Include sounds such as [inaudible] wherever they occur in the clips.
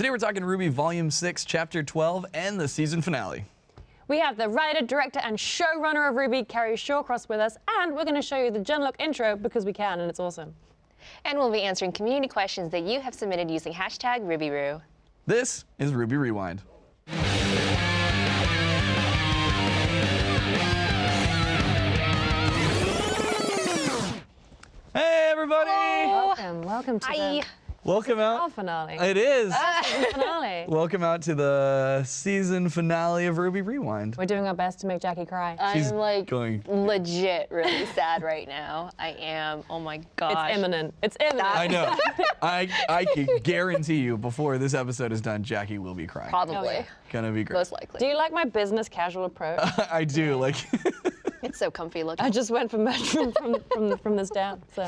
Today we're talking RWBY Volume 6, Chapter 12, and the season finale. We have the writer, director, and showrunner of RWBY, Kerry Shawcross, with us, and we're going to show you the Genlock intro because we can, and it's awesome. And we'll be answering community questions that you have submitted using hashtag RubyRoo. This is RWBY Rewind. Hey everybody! Welcome, welcome to Hi. the Welcome final out. finale. It is. Ah, finale. [laughs] Welcome out to the season finale of RWBY Rewind. We're doing our best to make Jackie cry. She's I'm like going- legit really sad right now. I am. Oh my gosh. it's imminent. It's imminent. I know. [laughs] I I can guarantee you before this episode is done, Jackie will be crying. Probably. Oh, yeah. Gonna be great. Most likely. Do you like my business casual approach? [laughs] I do like. It's so comfy looking. I just went from from from, from, from this down. So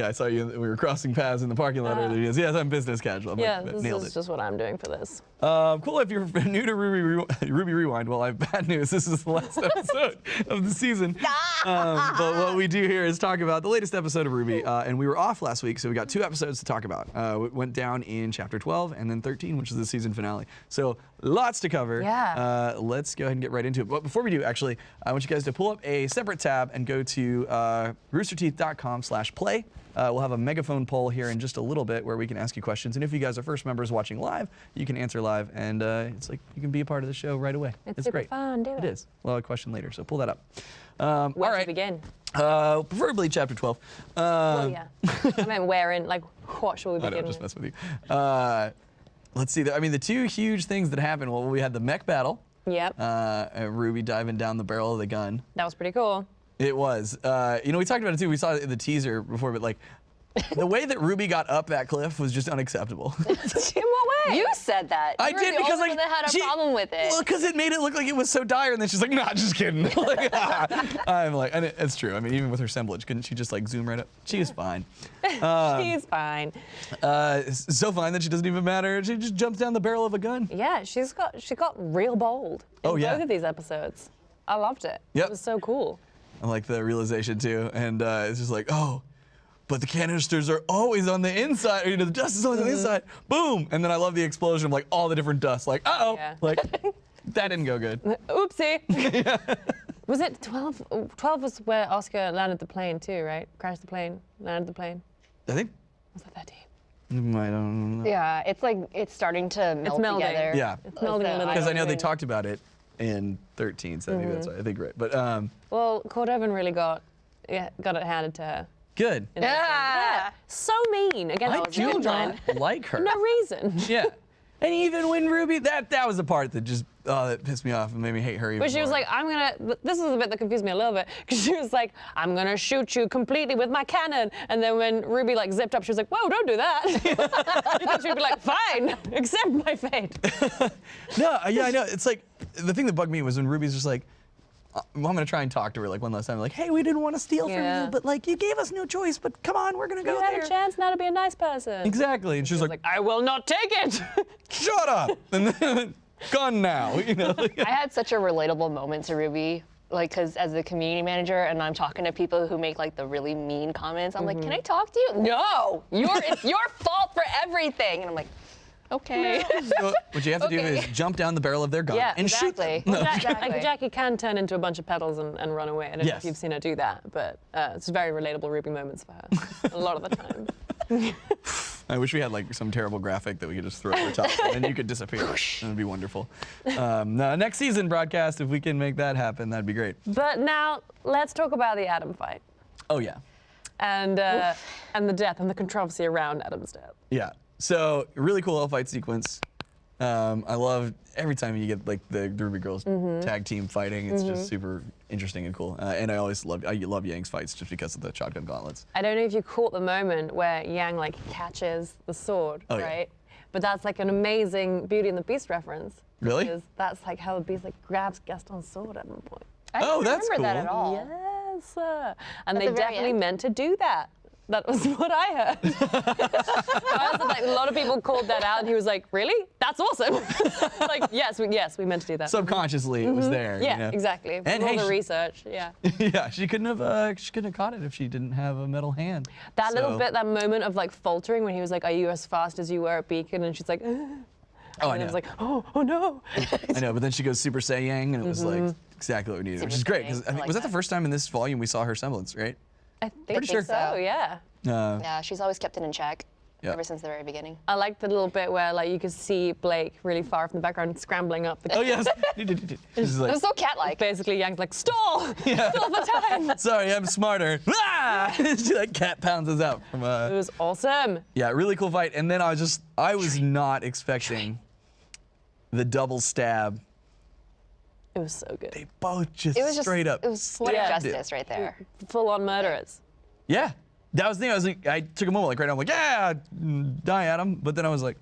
Yeah, I saw you. We were crossing paths in the parking lot earlier. Yes, yes, I'm business casual. I'm yeah, like, this is it. just what I'm doing for this. Um, cool. If you're [laughs] new to RWBY, Re- RWBY Rewind, well, I have bad news. This is the last [laughs] episode of the season. [laughs] Um, but what we do here is talk about the latest episode of RWBY. Uh, and we were off last week, so we got two episodes to talk about. Uh, it went down in chapter 12 and then 13, which is the season finale. So lots to cover. Yeah. Uh, let's go ahead and get right into it. But before we do, actually, I want you guys to pull up a separate tab and go to uh, roosterteeth.com slash play. Uh, we'll have a megaphone poll here in just a little bit where we can ask you questions. And if you guys are first members watching live, you can answer live. And uh, it's like you can be a part of the show right away. It's super great. fun, do It it. is. We'll have a question later, so pull that up. Um, Where all to begin? Uh, preferably chapter 12. Um, Oh yeah. I meant where in, like, what shall we begin [laughs] I know, just mess with you. Uh, let's see. I mean, the two huge things that happened. Well, we had the mech battle. Yep. Uh, and Ruby diving down the barrel of the gun. that was pretty cool. It was. Uh, you know, we talked about it too. We saw it in the teaser before, but like, the way that Ruby got up that cliff was just unacceptable. [laughs] In what way? You said that. I You were did the because only like one that had a she- problem with it. Well, because it made it look like it was so dire, and then she's like, "Nah, just kidding." [laughs] like, [laughs] I'm like, and it, it's true. I mean, even with her semblance, couldn't she just like zoom right up? She was fine. She's fine. Uh, so fine that she doesn't even matter. She just jumps down the barrel of a gun. Yeah, she's got she got real bold in Oh, yeah. both of these episodes. I loved it. Yep. It was so cool. I like the realization too, and uh, it's just like, oh, but the canisters are always on the inside. You know, the dust is always on the inside. Boom, and then I love the explosion of like all the different dust. Like, uh oh, Yeah. like [laughs] that didn't go good. [laughs] Oopsie. [laughs] Was it 12? 12 was where Oscar landed the plane too, right? Crashed the plane, landed the plane. I think. Was that 13? I don't know. yeah, it's like it's starting to melt melding. together. Yeah. It's melding a little Because I know they talked about it in 13, so maybe that's Mm-hmm. why I think right. But um, Well, Cordovin really got yeah, got it handed to her. Good. in this Yeah. So mean against I do children. not like her. No reason. [laughs] Yeah. And even when Ruby, that that was the part that just oh that pissed me off and made me hate her even But she was like, I'm gonna, this is the bit that confused me a little bit, [laughs] because she was like, I'm gonna shoot you completely with my cannon. And then when Ruby like zipped up, she was like, whoa, don't do that. [laughs] you thought she'd be like, fine, accept my fate. No, yeah, I know. It's like the thing that bugged me was when Ruby's just like, Uh, I'm gonna try and talk to her like one last time, like, hey, we didn't want to steal from you, but like you gave us no choice. But come on, we're gonna go You had there. a chance now to be a nice person. Exactly, and she's She was like, like, I will not take it. [laughs] shut up, and then [laughs] gone now. [laughs] You know. I had such a relatable moment to Ruby, like, cause as a community manager, and I'm talking to people who make like the really mean comments. I'm like, can mm-hmm. I talk to you? No, you're it's your fault for everything. And I'm like, okay. [laughs] So what you have to do is jump down the barrel of their gun Yeah, and shoot them. exactly. No. Exactly. Like Jackie can turn into a bunch of petals and, and run away. I don't know if you've seen her do that, but uh, it's very relatable Ruby moments for her a lot of the time. [laughs] I wish we had like some terrible graphic that we could just throw over top and you could disappear. it would be wonderful. Um, no, next season broadcast, if we can make that happen, that'd be great. But now let's talk about the Adam fight Oh yeah. and uh, and the death and the controversy around Adam's death. Yeah. So really cool fight sequence. Um, I love every time you get like the, the Ruby Girls Mm-hmm. tag team fighting. It's just super interesting and cool. Uh, and I always love I love Yang's fights just because of the shotgun gauntlets. I don't know if you caught the moment where Yang like catches the sword, Oh, yeah. right? But that's like an amazing Beauty and the Beast reference. Really? Because that's like how the Beast like grabs Gaston's sword at one point. I Oh, don't that's remember that at all. Yes. uh, and At they the definitely end? meant to do that. That was [laughs] what I heard. [laughs] I was like, a lot of people called that out, and he was like, "Really? That's awesome!" [laughs] like, yes, we, yes, we meant to do that. Subconsciously, it was there. you Mm-hmm. yeah, know? exactly. And all hey, the she- research, yeah. yeah, she couldn't have uh, she couldn't have caught it if she didn't have a metal hand. That little bit, that moment of like faltering when he was like, "Are you as fast as you were at Beacon?" and she's like, [gasps] Oh, and it know. was like, oh, oh no. I know, but then she goes Super Saiyan, and it was like exactly what we needed, which is great. Because I I think like was that the first time in this volume we saw her semblance, right? I think, Pretty sure. so, yeah. Uh, Yeah, she's always kept it in check Yeah. ever since the very beginning. I like the little bit where like you could see Blake really far from the background scrambling up the Oh yes. [laughs] She's It was so cat-like. Basically, Yang's like, stall! [laughs] Stall for time! [laughs] sorry, I'm smarter. Ah! she like cat pounds us out from. It Uh, was awesome. yeah, really cool fight. And then I was just, I was not expecting the double stab. It was so good. They both just, It was just straight up. It was poetic Yeah. justice right there. Full on murderers. Yeah, that was the thing. I was like, I took a moment, like right now, I'm like, yeah, mm, die at him. But then I was like,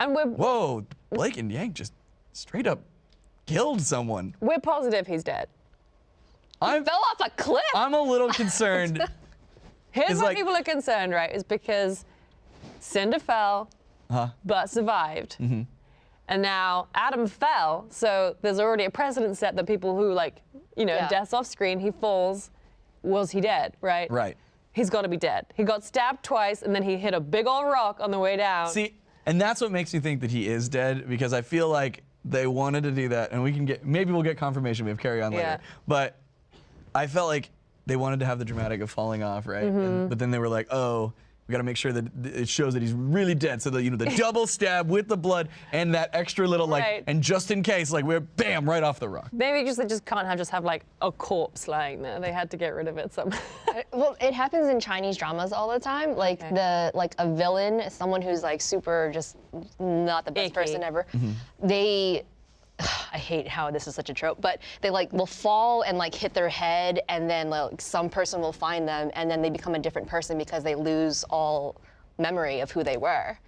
And we're, whoa, Blake and Yang just straight up killed someone. we're positive he's dead. I'm, Fell off a cliff. I'm a little [laughs] concerned. Here's It's why like- people are concerned, right? Is because Cinder fell, Huh? but survived. Mm-hmm. And now Adam fell, so there's already a precedent set that people who like, you know, Yeah. deaths off screen, he falls, was he dead, right? Right. He's got to be dead. He got stabbed twice, and then he hit a big old rock on the way down. See, and that's what makes me think that he is dead because I feel like they wanted to do that, and we can get maybe we'll get confirmation. We have Kerry on later, Yeah. but I felt like they wanted to have the dramatic of falling off, right? Mm-hmm. And- but then they were like, oh. We got to make sure that it shows that he's really dead. So that you know the [laughs] double stab with the blood and that extra little like, Right. and just in case, like we're bam right off the rock. Maybe just they just can't have just have like a corpse lying there. They had to get rid of it somehow. [laughs] Well, it happens in Chinese dramas all the time. Like Okay. the like a villain, someone who's like super just not the best Icky. person ever. Mm-hmm. They [sighs] I hate how this is such a trope, but they like will fall and like hit their head and then like some person will find them and then they become a different person because they lose all memory of who they were.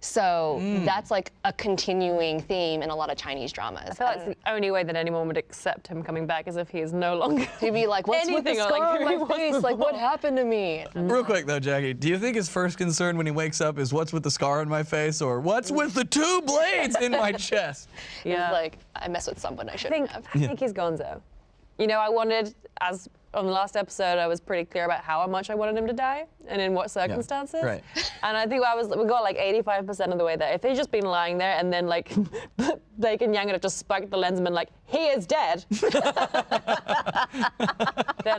So mm. that's like a continuing theme in a lot of Chinese dramas. I feel like it's the only way that anyone would accept him coming back is if he is no longer. [laughs] He'd be like, "What's with the scar like, on my was face? Like, what happened to me?" Real quick though, Jackie, do you think his first concern when he wakes up is what's with the scar on my face or what's with the two blades in my [laughs] chest? It's Yeah. like I mess with someone I I shouldn't think have. I think he's Gonzo. You know, I wanted as on the last episode, I was pretty clear about how much I wanted him to die and in what circumstances. right. [laughs] And I think I was we got like 85% of the way there. If he'd just been lying there and then like [laughs] Blake and Yang had just spiked the lens and been like, he is dead, [laughs] then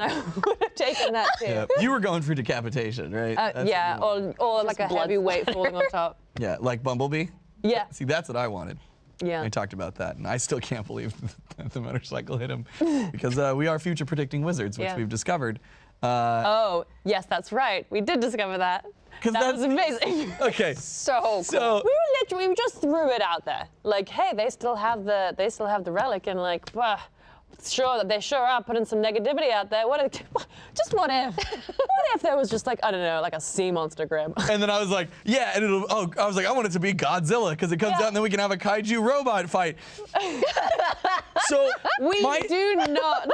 I would have taken that too. Yeah. You were going for decapitation, right? Uh, yeah, what or, or like a blood heavy weight falling on top. yeah, like Bumblebee. Yeah, See, that's what I wanted. Yeah. I talked about that, and I still can't believe [laughs] that the motorcycle hit him because uh, we are future predicting wizards, which Yeah. we've discovered. Uh, Oh, yes, that's right. We did discover that. That was that's- amazing. [laughs] okay, So cool. so we were literally we just threw it out there. Like, hey, they still have the they still have the relic, and like, bah, sure that they sure are putting some negativity out there. What if, [laughs] just what if? what if there was just like I don't know, like a sea monster grim? [laughs] and then I was like, yeah, and it'll. Oh, I was like, I want it to be Godzilla because it comes Yeah. out, and then we can have a kaiju robot fight. [laughs] so we my, do not.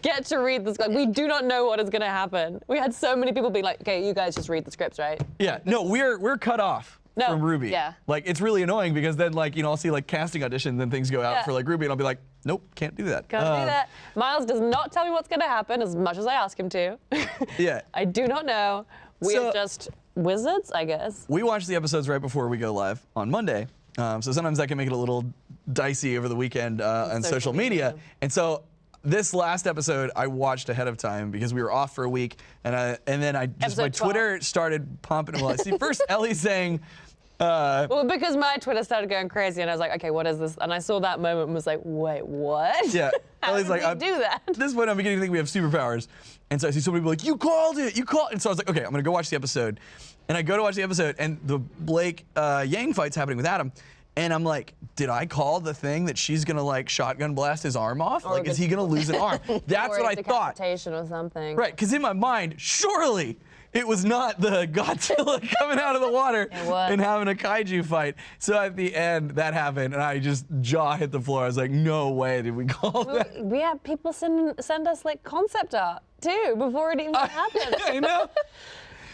Get to read this. Like, we do not know what is going to happen. We had so many people be like, "Okay, you guys just read the scripts, right?" yeah, no, we're we're cut off. No. From RWBY. Yeah. Like it's really annoying because then like you know I'll see like casting auditions and things go out Yeah. for like RWBY and I'll be like, nope, can't do that. Can't Uh, do that. Miles does not tell me what's going to happen as much as I ask him to. [laughs] Yeah. I do not know. We So- are just wizards, I guess. We watch the episodes right before we go live on Monday. Um, so sometimes that can make it a little dicey over the weekend uh, on social social media. media. And so this last episode I watched ahead of time because we were off for a week, and I, and then I just my 12. Twitter started pumping. Well, I see first [laughs] Ellie saying. Uh, Well, because my Twitter started going crazy, and I was like, okay, what is this? And I saw that moment and was like, wait, what? Yeah. [laughs] How Ellie's like, I'm- do that? At [laughs] this point, I'm beginning to think we have superpowers. And so I see somebody be like, you called it, you called And so I was like, okay, I'm going to go watch the episode. And I go to watch the episode, and the Blake uh, Yang fight's happening with Adam. And I'm like, did I call the thing that she's going to like shotgun blast his arm off? like, is he going to lose an arm? [laughs] That's Or what I thought. or something. Right, because in my mind, surely it was not the [laughs] Godzilla coming out of the water and having a kaiju fight. So at the end, that happened, and I just jaw hit the floor. I was like, no way did we [laughs] call that. We had people send send us like concept art too before it even [laughs] happened. I know.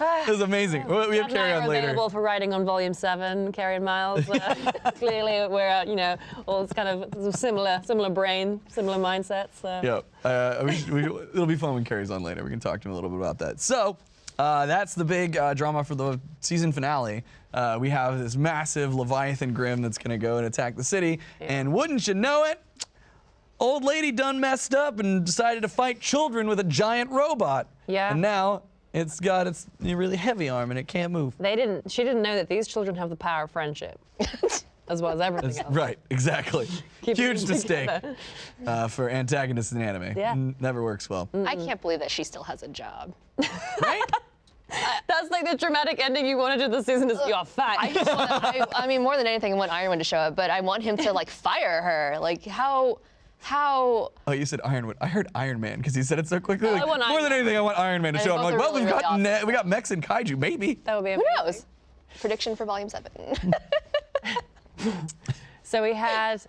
It was amazing. We we have we're on later. available for writing on volume seven, Kerry and Miles. Uh, clearly, we're uh, you know all kind of similar, similar brain, similar mindsets. So. Yeah, uh, we should, we, it'll be fun when Kerry's on later. We can talk to him a little bit about that. So, Uh, that's the big uh, drama for the season finale. Uh, we have this massive Leviathan Grim that's going to go and attack the city. And wouldn't you know it, old lady done messed up and decided to fight children with a giant robot. Yeah. And now it's got its really heavy arm and it can't move. They didn't. She didn't know that these children have the power of friendship, [laughs] as well as everything That's else. right, exactly. [laughs] Huge mistake uh, for antagonists in anime. Yeah. N- never works well. I can't believe that she still has a job. [laughs] Right? [laughs] That's like the dramatic ending you wanted to the season. Is you're fat. I just want I, I mean, more than anything, I want Iron Man to show up, but I want him to like fire her. Like how, how? Oh, you said Iron Man. I heard Iron Man because he said it so quickly. I Like, want more Iron than Man. anything, I want Iron Man to And show up. I'm like, are well, we've really, got really ne- awesome. we got mechs and kaiju, maybe. that would be a Who knows? Prediction for Volume Seven. So we had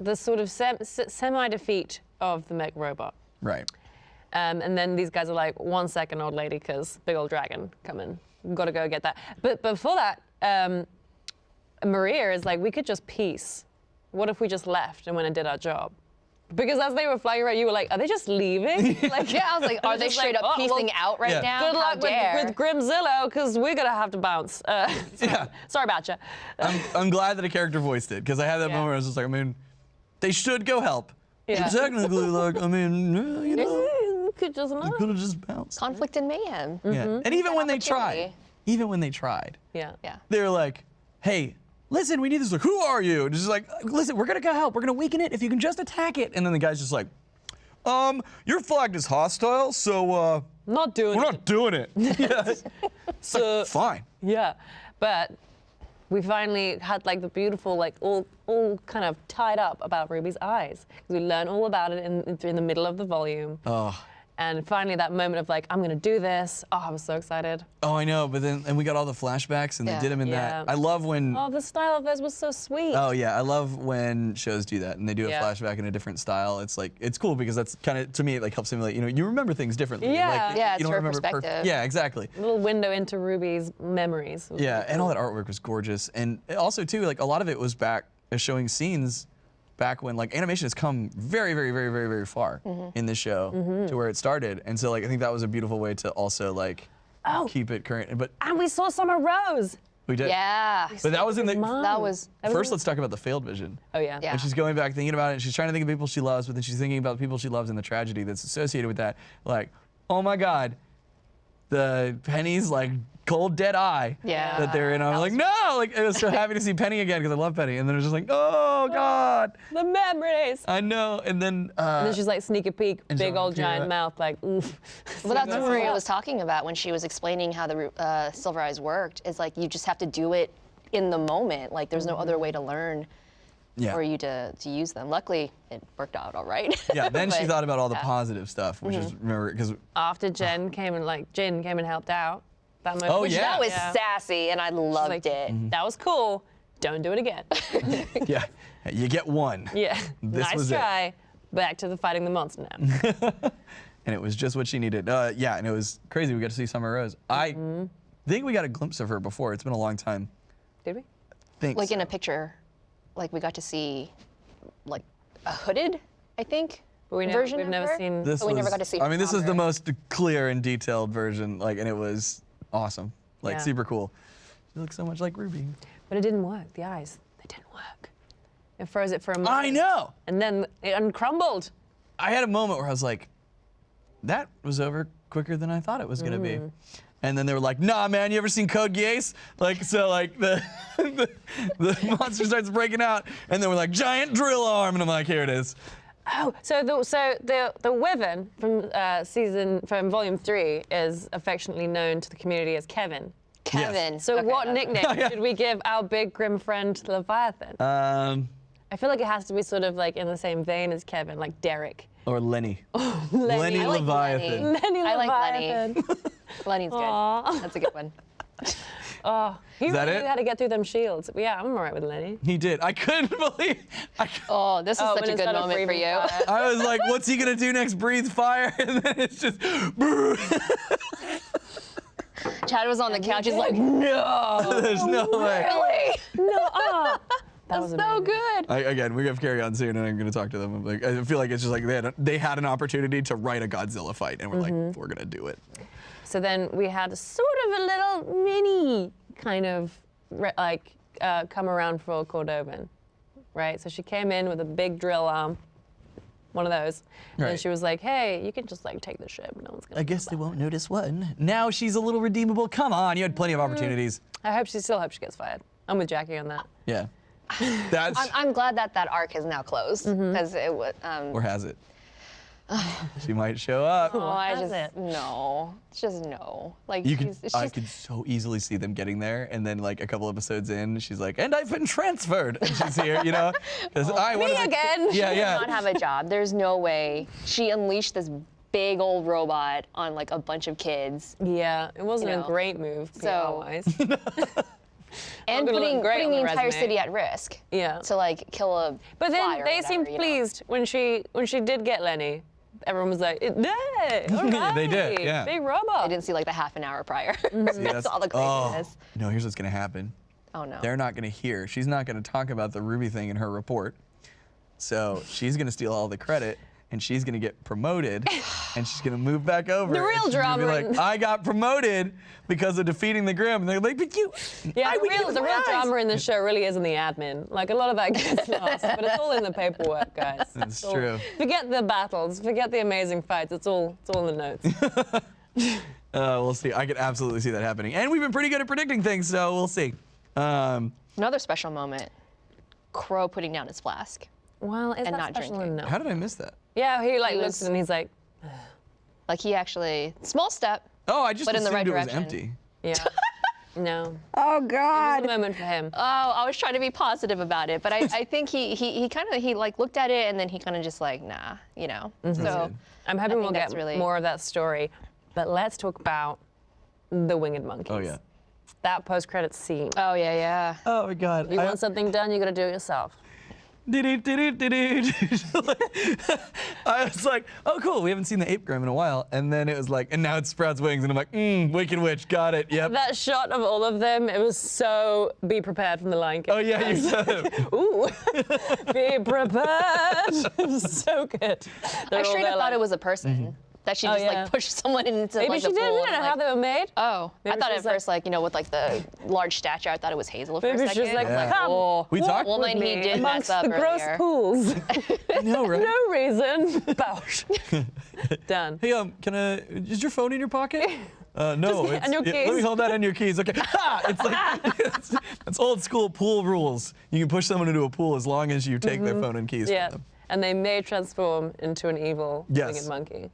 the sort of sem- semi-defeat of the mech robot. Right. Um, and then these guys are like, one second, old lady, because big old dragon coming. Got to go get that. But before that, um, Maria is like, we could just peace. What if we just left and went and did our job? Because as they were flying around, you were like, are they just leaving? [laughs] like, yeah, I was like, are they straight like, up oh, well, out right Yeah. now? Good How luck with, dare. with Grimzillo, because we're gonna have to bounce. Uh, [laughs] [laughs] sorry, Yeah. sorry about you. I'm, I'm glad that a character voiced it because I had that Yeah. moment where I was just like, I mean, they should go help. Yeah. Technically, like, I mean, you know, Could just they not. could have just bounced. Conflict and mayhem. Yeah. And even when they tried, even when they tried, Yeah. Yeah. they were like, hey, listen, we need this. Like, who are you? And just like, listen, we're gonna go help. We're gonna weaken it if you can just attack it. And then the guy's just like, um, you're flagged as hostile, so uh, Not doing we're it. not doing it. [laughs] yeah. It's like, fine. Yeah, but we finally had like the beautiful, like all all kind of tied up about Ruby's eyes because we learn all about it in, in in the middle of the volume. Oh. And finally, that moment of like, I'm gonna do this. Oh, I was so excited. Oh, I know, but then and we got all the flashbacks and Yeah. they did them in Yeah. that. I love when. Oh, the style of this was so sweet. Oh yeah, I love when shows do that and they do a Yeah. flashback in a different style. It's like it's cool because that's kind of to me it like helps simulate. You know, you remember things differently. Yeah. Like, Yeah, you it's don't her remember perfect- perspective. Yeah, exactly. A little window into Ruby's memories. Yeah, really and all that artwork was gorgeous. And also too, like a lot of it was back uh, showing scenes back when like animation has come very, very, very, very, very far Mm-hmm. in this show to where it started. And so like I think that was a beautiful way to also like Oh. keep it current. But And we saw Summer Rose. we did. Yeah. But that was in the Mom. That was- That first. in- Let's talk about the failed vision. Oh yeah. Yeah. And she's going back thinking about it, and she's trying to think of people she loves, but then she's thinking about the people she loves and the tragedy that's associated with that. Like, oh my God, the Penny's like cold dead eye Yeah. that they're in. I'm That like, was- no, like I was so happy to see Penny again because I love Penny, and then it was just like, oh God, The memories. I know. And then, uh, And then she's like sneak a peek, big so- old giant yeah. mouth, like oof. Well, that's what [laughs] Maria was talking about when she was explaining how the uh, Silver Eyes worked. Is like you just have to do it in the moment. Like there's no other way to learn yeah, for you to, to use them. Luckily, it worked out all right. yeah. [laughs] Then she thought about all the yeah. positive stuff, which Mm-hmm. is remember because After Jinn came and like Jinn came and helped out. That moment. Oh, Which yeah. that was Yeah. sassy, and I loved like, it. That was cool. Don't do it again. [laughs] yeah, you get one. yeah. This nice was it. try. Back to the fighting the monster now. [laughs] and it was just what she needed. Uh, yeah, and it was crazy. We got to see Summer Rose. I Mm-hmm. think we got a glimpse of her before. It's been a long time. Did we? Think Like in a picture, like we got to see, like a hooded, I think. But we never, version we've of never her? seen. This but we never got to see I her mean, this is the most clear and detailed version. Like, and it was awesome. Like, Yeah. super cool. She looks so much like Ruby. But it didn't work. The eyes, they didn't work. It froze it for a moment. I know. And then it uncrumbled. I had a moment where I was like, that was over quicker than I thought it was gonna be. Mm. And then they were like, nah, man, you ever seen Code Geass? Like, so like the, [laughs] the, the monster starts breaking out, and then we're like, giant drill arm, and I'm like, here it is. Oh, so the so the the Wyvern from uh, season from volume three is affectionately known to the community as Kevin. Kevin. So Okay, what that's- nickname [laughs] Yeah. should we give our big grim friend Leviathan? Um, I feel like it has to be sort of like in the same vein as Kevin, like Derek. or Lenny. Lenny. I like Leviathan. Lenny. Lenny I like Lenny. [laughs] Lenny's good. Aw. That's a good one. [laughs] oh, he that really it? knew how to get through them shields. Yeah, I'm alright with Lenny. He did. I couldn't [laughs] believe. I, cou- Oh, this is Oh, such a good instead of moment for you. I was like, what's he gonna do next? Breathe fire, [laughs] and then it's just. [laughs] Chad was on the couch. He's like, no, There's no way. really? No, ah. That was That's so good. I, again, we have to carry on soon, and I'm gonna talk to them. I'm like, I feel like it's just like they had, they had an opportunity to write a Godzilla fight, and we're like, we're gonna do it. So then we had sort of a little mini kind of re- like uh, come around for Cordovin, right? So she came in with a big drill arm, one of those, and Right. she was like, "Hey, you can just like take the ship. No one's gonna." I guess they won't notice one. Now she's a little redeemable. Come on, you had plenty of opportunities. I hope she still hopes she gets fired. I'm with Jackie on that. Yeah. [laughs] That's I'm, I'm glad that that arc is now closed Mm-hmm. because it would. Um, or has it? [sighs] she might show up. oh, I just it? no. It's just no. Like You she's, could, it's I just, could so easily see them getting there, and then like a couple episodes in, she's like, "And I've been transferred." And she's here, you know. [laughs] 'Cause I Me wanted to- again. [laughs] Yeah, not have a job. There's no way she unleashed this big old robot on like a bunch of kids Yeah, it wasn't You a great move so- PR-wise. [laughs] and putting putting the the entire city at risk. Yeah. To like kill a. But then fly or they whatever, seemed you know? pleased when she when she did get Lenny. Everyone was like, "Yay! All right, They did, yeah. Big robot." I didn't see like the half an hour prior. See, That's all the oh, craziness. no, here's what's gonna happen. Oh no. They're not gonna hear. She's not gonna talk about the Ruby thing in her report. So she's gonna steal all the credit, and she's gonna get promoted, [sighs] and she's gonna move back over. The real she's be drama like, I got promoted because of defeating the Grim. And they're like, but you. Yeah, I the real, the real drama in this show really is in the admin. Like a lot of that gets [laughs] lost, but it's all in the paperwork, guys. That's It's all- true. Forget the battles, forget the amazing fights. It's all it's all in the notes. [laughs] Uh, we'll see. I could absolutely see that happening. And we've been pretty good at predicting things, so we'll see. Um, Another special moment. Qrow putting down his flask. Well, is And that not special drinking. enough? how did I miss that? Yeah, he like He looks was- and he's like, Like he actually small step. Oh, I just But in the assumed right it was direction. empty. yeah, [laughs] no. Oh It was a God. moment for him. Oh, I was trying to be positive about it, but I, I think he he, he kind of he like looked at it and then he kind of just like nah, you know. Mm-hmm. So. I'm hoping we'll get really- more of that story. But let's talk about the winged monkeys. Oh, yeah. That post-credit scene. oh yeah yeah. Oh, my God. you I- want something done, you gotta do it yourself. [laughs] I was like, oh, cool. We haven't seen the ape grim in a while. And then it was like, and now it sprouts wings. And I'm like, mmm, Wicked Witch. Got it. Yep. That shot of all of them, it was so be prepared from the Lion King. oh, yeah, you [laughs] said it. Ooh, [laughs] be prepared. It was so good. I straight up thought it was a person Mm-hmm. That she Oh, just yeah. like pushed [laughs] someone into Maybe like she the didn't pool. know and, how they were made. Oh, Maybe I thought at was like- first, like, you know, with like the large stature, I thought it was Hazel for Maybe a she second. was like, Yeah. come Oh. We talked Well, with then he did amongst mess up the gross earlier. pools. [laughs] I know, right? no reason. [laughs] Bouch. Done. Hey, um, can I, is your phone in your pocket? Uh, no. Just- it's- and your yeah, Let me hold that on your keys. Okay. Ha! It's like, it's, it's old school pool rules. You can push someone into a pool as long as you take their phone and keys Mm-hmm. Yeah. from them. And they may transform into an evil Yes. winged monkey.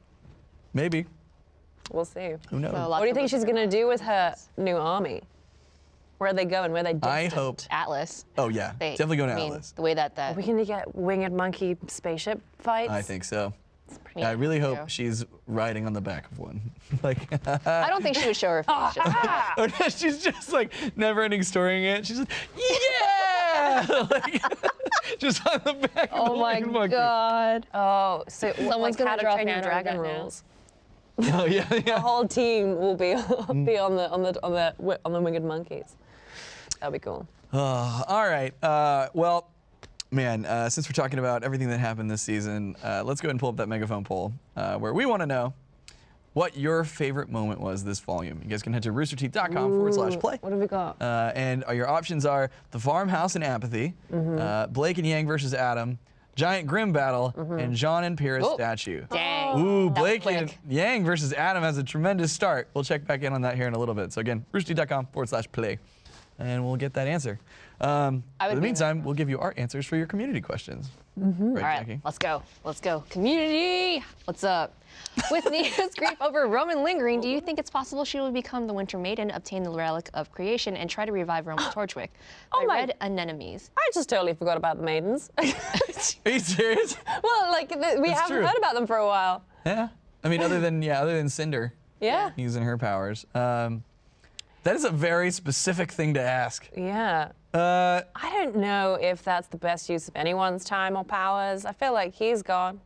Maybe. We'll see. Who knows? So What do you think she's gonna do with her new army? Where are they going? Where are they destined? I hope. Atlas. Oh, yeah. They, Definitely going to I mean, Atlas. The way that that. Are we gonna get winged monkey spaceship fights? I think so. pretty I really hope true. she's riding on the back of one. [laughs] like, I don't think she would show her face. just yet. no, she's just like never ending storying it. She's [laughs] like, yeah! [laughs] like, just on the back of Oh the my winged monkey. god. Oh, so Someone's like gonna how to draw train your fan art dragon that now. [laughs] Oh, yeah, The whole team will be [laughs] Mm. be on the on the on the on the winged monkeys. That'd be cool. Uh, all right. Uh, well, man, uh, since we're talking about everything that happened this season, uh, let's go ahead and pull up that megaphone poll uh, where we want to know what your favorite moment was this volume. You guys can head to roosterteeth.com forward slash play. What have we got? Uh, and your options are the farmhouse and apathy, Mm-hmm. uh, Blake and Yang versus Adam, giant grim battle, Mm-hmm. and Jaune and Pyrrha Oh. statue. Dang. Ooh, Blake and. Yang versus Adam has a tremendous start. We'll check back in on that here in a little bit. So again, roosterteeth.com forward slash play, and we'll get that answer. Um, in the meantime, we'll give you our answers for your community questions. Right, All right, Jackie? let's go. Let's go. Community, what's up? With Neo's [laughs] grief [laughs] over Roman lingering, do you think it's possible she will become the Winter Maiden, obtain the relic of creation, and try to revive Roman [gasps] Torchwick? Oh I my- read Anemones. I just totally forgot about the maidens. [laughs] Are you serious? well, like th- we It's haven't true. heard about them for a while. yeah. I mean, other than yeah, other than Cinder Yeah. using her powers. Um, that is a very specific thing to ask. Yeah. Uh, I don't know if that's the best use of anyone's time or powers. I feel like he's gone.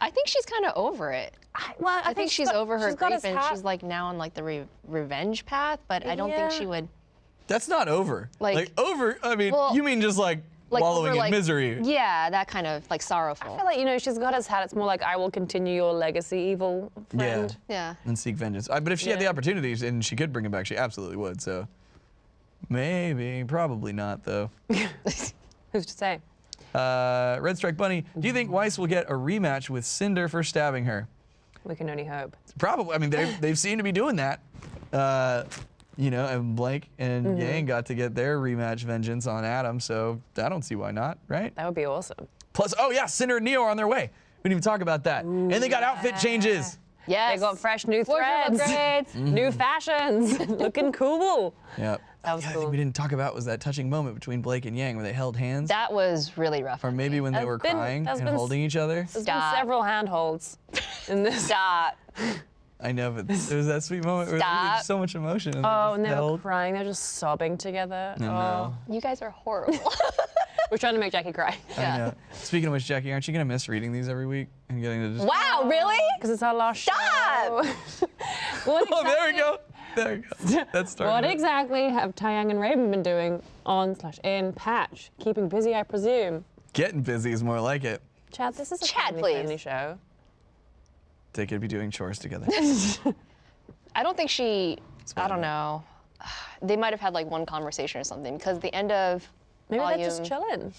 I think she's kind of over it. I, well, I, think, she's got- over her she's grief and she's like now on like the re- revenge path, but I don't think she would. That's not over. Like- over. I mean, Well- you mean just like like wallowing over, in like- misery. Yeah, that kind of like sorrowful. I feel like, you know, she's got his hat. It's more like, I will continue your legacy, evil friend. yeah. and seek vengeance. I, but if she had the opportunities and she could bring him back, she absolutely would. So maybe, probably not though. [laughs] Who's to say? Uh, Red Strike Bunny, do you think Weiss will get a rematch with Cinder for stabbing her? We can only hope. Probably. I mean, they've, [laughs] they've seemed to be doing that. Uh, you know, and Blake and Mm-hmm. Yang got to get their rematch vengeance on Adam, so I don't see why not, right? That would be awesome. Plus, oh yeah, Cinder and Neo are on their way. We didn't even talk about that. and they got outfit changes. Yes. They got fresh new threads, [laughs] new fashions, looking cool. Yep. That was the other cool. thing we didn't talk about was that touching moment between Blake and Yang where they held hands. That was really rough. or maybe when they That's were been- crying and been holding each other. There's Stop. been several handholds in this. Stop. I know, but it was that sweet moment where there Stop. was so much emotion. And Oh, they and just they were crying. They're just sobbing together. I Oh, know. You guys are horrible. [laughs] we're trying to make Jackie cry. I Yeah. know. Speaking of which, Jackie, aren't you gonna miss reading these every week and getting to just? wow, really? Because it's our last Stop! show. [laughs] what Oh, there we go. There we go. [laughs] That's starting. What exactly have Taiyang and Raven been doing on slash in patch? Keeping busy, I presume. Getting busy is more like it. Chad, this is a Chad, family please. friendly show. They could be doing chores together. [laughs] I don't think she. I I don't know. [sighs] They might have had like one conversation or something because the end of Maybe volume, they're just chilling.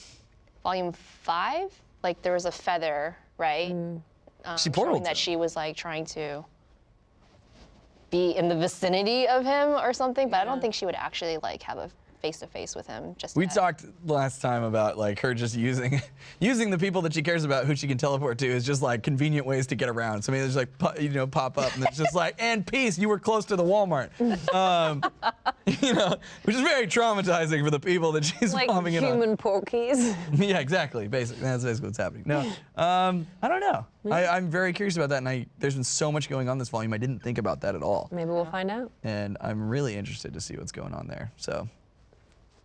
volume five, like there was a feather, right? Mm. Um, She showing portaled that she was like trying to be in the vicinity of him or something, but I don't think she would actually like have a face to face with him. Just We talked last time about like her just using [laughs] using the people that she cares about who she can teleport to is just like convenient ways to get around. So I mean, there's like you know pop up and it's just like and peace you were close to the Walmart. [laughs] Um, you know, which is very traumatizing for the people that she's Like bombing it on. human porkies. [laughs] Yeah, exactly. Basically, that's basically what's happening. No, um, I don't know. I, I'm very curious about that, and I, there's been so much going on this volume. I didn't think about that at all, Maybe we'll find out. and I'm really interested to see what's going on there. So,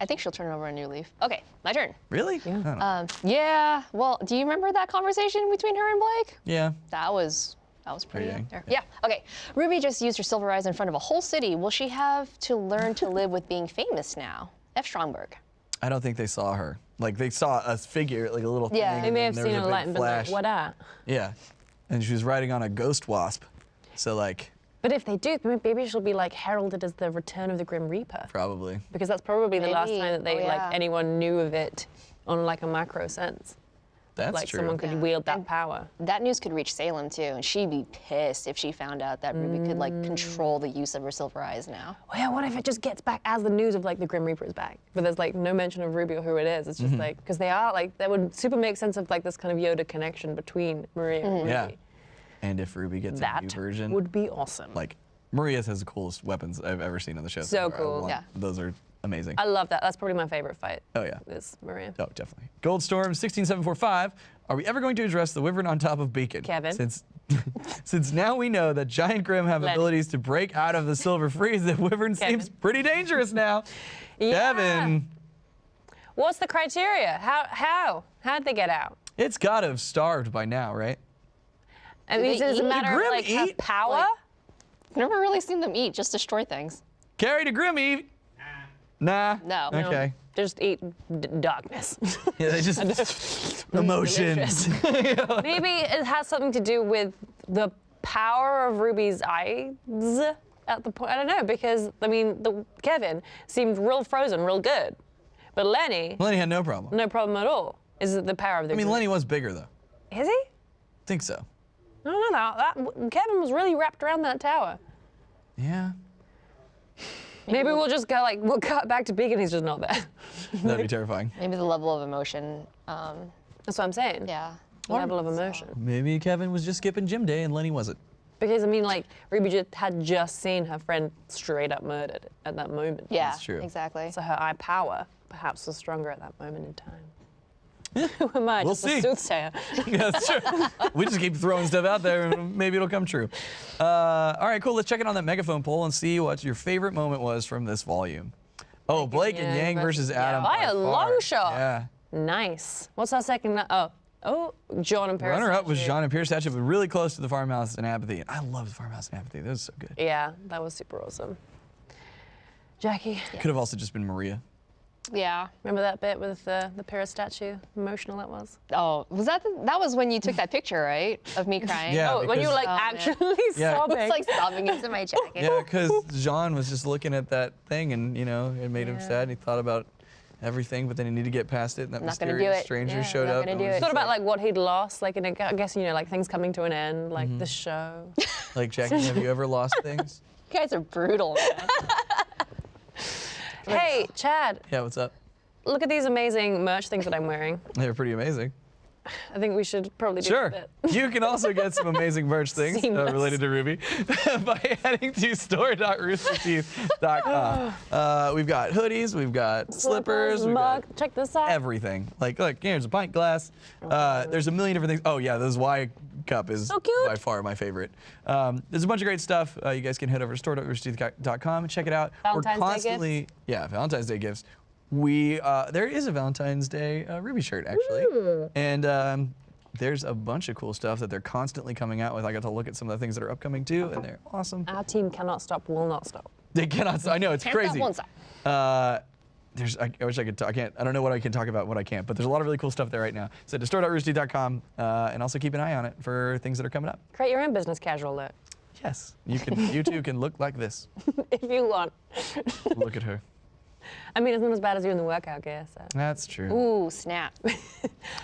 I think she'll turn over a new leaf. Okay, my turn. really? Yeah. I don't know. Um, yeah. Well, do you remember that conversation between her and Blake? yeah. That was that was pretty. dang. up there. Yeah. Okay. Ruby just used her silver eyes in front of a whole city. Will she have to learn to live with being famous now? F. Stromberg. I don't think they saw her. Like they saw a figure, like a little Yeah. thing. They They may have seen a big light and been like, flash. what at? Yeah, and she was riding on a ghost wasp. So like, But if they do, maybe she'll be like heralded as the return of the Grim Reaper. probably. Because that's probably the last time that they Oh, like anyone knew of it on like a macro sense. That's like true. someone could Yeah. wield that And- power. That news could reach Salem too, and she'd be pissed if she found out that Ruby could like control the use of her silver eyes now. Well, yeah, what if it just gets back as the news of like the Grim Reaper is back, but there's like no mention of Ruby or who it is. It's just mm-hmm. like because they are like that would super make sense of like this kind of Yoda connection between Maria and mm-hmm. Ruby. Yeah. And if Ruby gets a That new version, would be awesome. like Maria's has the coolest weapons I've ever seen on the show. So. Cool. want- Yeah. Those are amazing. I love that. That's probably my favorite fight. oh yeah. Is Maria. Oh, definitely. Goldstorm 16745. Are we ever going to address the wyvern on top of Beacon? Kevin? Since [laughs] since now we know that giant grim have abilities to break out of the silver freeze, the wyvern Kevin. seems pretty dangerous now. [laughs] Yeah. Kevin, What's the criteria? How how how'd they get out? it's got to have starved by now, right? I Do mean, they is it a matter Grim of like have eat? power? Like- I've never really seen them eat, just destroy things. Carry to Grim Eve. Nah. No. No. Okay. Just eat d- darkness. [laughs] Yeah, they just [laughs] emotions. [laughs] Maybe it has something to do with the power of Ruby's eyes at the point. I don't know because I mean, the Kevin seemed real frozen, real good, but Lenny, Lenny had no problem. no problem at all. Is it the power of the? I mean, Lenny was bigger though. is he? Think so. I don't know. That, that Kevin was really wrapped around that tower. Yeah. Maybe we'll just go like we'll cut back to Beacon. He's just not there. [laughs] That'd be terrifying. Maybe the level of emotion. Um, That's what I'm saying. yeah. The level of emotion. Maybe Kevin was just skipping gym day and Lenny wasn't. Because I mean, like Ruby just had just seen her friend straight up murdered at that moment. Yeah. That's true. Exactly. So her eye power perhaps was stronger at that moment in time. Who am I? We'll just see. a soothsayer. [laughs] Yeah, that's true. we just keep throwing stuff out there and maybe it'll come true. Uh, all right, cool. Let's check in on that megaphone poll and see what your favorite moment was from this volume. Oh, Blake and Yang versus Adam. By by a long shot. Yeah. nice. What's our second? Oh, oh, Jaune and Pyrrha. Runner up was. Jaune and Pyrrha Statue, but really close to the farmhouse and apathy. I love the farmhouse and apathy. That was so good. Yeah, that was super awesome. Jackie. Could have also just been Maria. Yeah. Remember that bit with the the Pyrrha statue? Emotional that was. Oh, was that the, that was when you took that picture, right? Of me [laughs] crying. Yeah. Oh, when you were like Oh, man. actually [laughs] Yeah. sobbing. It's like sobbing into my jacket. Yeah, because Jaune was just looking at that thing, and you know, it made him sad. And he thought about everything, but then he needed to get past it, and that Not gonna do mysterious it. stranger Yeah, showed not up. gonna and do was it. just thought about like what he'd lost, like in a, I guess you know like things coming to an end, like the mm-hmm. show. like Jackie, have you ever lost things? [laughs] You guys are brutal. Hey, Chad, Yeah, what's up? look at these amazing merch things that I'm wearing. [laughs] They're pretty amazing. I think we should probably do Sure. [laughs] You can also get some amazing merch things uh, related to RWBY [laughs] by heading to store.roosterteeth.com. [sighs] Uh, we've got hoodies, we've got slippers, we've mug. got Check this out. everything. Like, look, here's a pint glass. Uh, there's a million different things. Oh yeah, this Y cup is So by far my favorite. Um, there's a bunch of great stuff. Uh, you guys can head over to store.roosterteeth.com and check it out. Valentine's We're constantly, yeah, Valentine's Day gifts. We uh, there is a Valentine's Day uh, RWBY shirt actually, and um, there's a bunch of cool stuff that they're constantly coming out with. I got to look at some of the things that are upcoming too, and they're awesome. Our team cannot stop, will not stop. They cannot. stop. I know it's Can't stop, crazy. won't stop. There's. I, I wish I could. Talk, I can't. I don't know what I can talk about. What I can't. But there's a lot of really cool stuff there right now. So to store.roosterteeth.com, uh, and also keep an eye on it for things that are coming up. Create your own business casual look Yes, you can. [laughs] you too can look like this. [laughs] if you want. Look at her. [laughs] I mean, it's not as bad as you in the workout gear. So. That's true. Ooh, snap.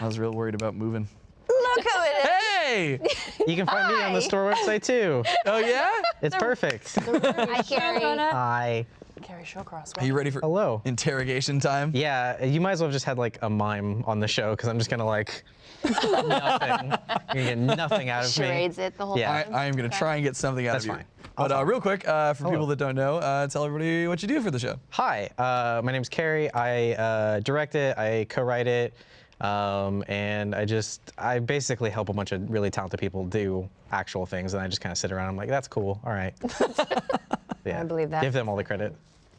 I was real worried about moving. Look who it is. Hey! You can find me on the store website too. Oh yeah? It's perfect. Hi, Kerry. Hi. Kerry Shawcross. Are you ready for Hello. interrogation time? Yeah, you might as well have just had like a mime on the show because I'm just gonna like [laughs] nothing. You're gonna get nothing out of me. Charades it the whole Yeah. I, time. I am going to try and get something out That's of you. fine. But uh, real quick, uh, for Hello. people that don't know, uh, tell everybody what you do for the show. Hi, uh, my is Kerry. I uh, direct it. I co-write it. Um, and I just, I basically help a bunch of really talented people do actual things, and I just kind of sit around. And I'm like, that's cool. All right. [laughs] yeah. I believe that. Give them all the credit.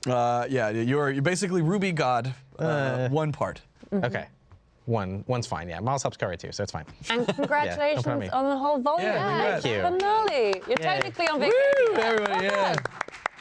Uh, yeah, you're, you're basically RWBY God, uh, Uh, one part. Okay. One, one's fine. Yeah, Miles helps co-write too, so it's fine. And [laughs] congratulations put on on the whole volume. Yeah, Thank you. Finale. You're Yay. technically on Woo! vacation. Everybody, yeah.